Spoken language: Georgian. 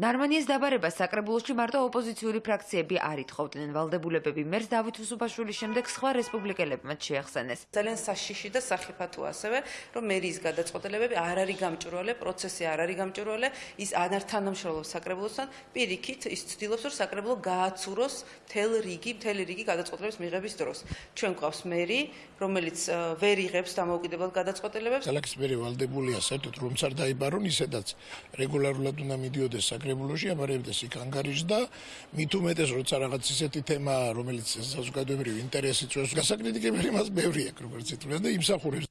ნარმანიეს დაბარებას საკრებულოში მარტო ოპოზიციური ფრაქციები არ ითხოვდნენ. ვალდებულებები მერს დავით უსუბაშვილის შემდეგ სხვა რესპუბლიკელებმა შეახსენეს. ძალიან საშიში და სახიფათო ასევე, რომ მერიის გადაწყვეტილებები არ არის გამჭვირვალე, პროცესი არ არის გამჭვირვალე, ის არ თანამშრომლობს საკრებულოსთან, პირიქით ის ცდილობს, რომ საკრებულო გააცუროს მთელ რიგი, მთელი რიგი გადაწყვეტილების მიღების დროს. ჩვენ გვყავს მერი, რომელიც ვერ იღებს დამოუკიდებელ გადაწყვეტილებებს. ქალაქის მერი ვალდებულია საერთოდ რომც არ დაიბარონ ისედაც რეგულარულად უნდა მიდიოდეს საკრებულოში, აბარებდეს იქ ანგარიშს და მით უმეტეს როცა რაღაც ისეთი თემაა, რომელიც საზოგადოებრივი ინტერესი წვევს, გასაკრიტიკებელი მას ბევრი აქვს, როგორც ითვლიან და იმსახურებს